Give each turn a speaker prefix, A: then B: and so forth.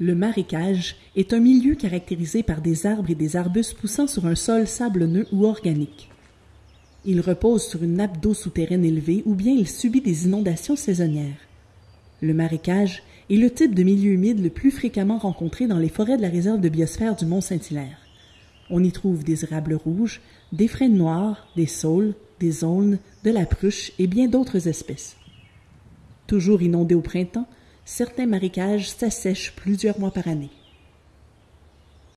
A: Le marécage est un milieu caractérisé par des arbres et des arbustes poussant sur un sol sablonneux ou organique. Il repose sur une nappe d'eau souterraine élevée ou bien il subit des inondations saisonnières. Le marécage est le type de milieu humide le plus fréquemment rencontré dans les forêts de la réserve de biosphère du Mont-Saint-Hilaire. On y trouve des érables rouges, des frênes noirs, des saules, des aulnes, de la pruche et bien d'autres espèces. Toujours inondés au printemps, certains marécages s'assèchent plusieurs mois par année.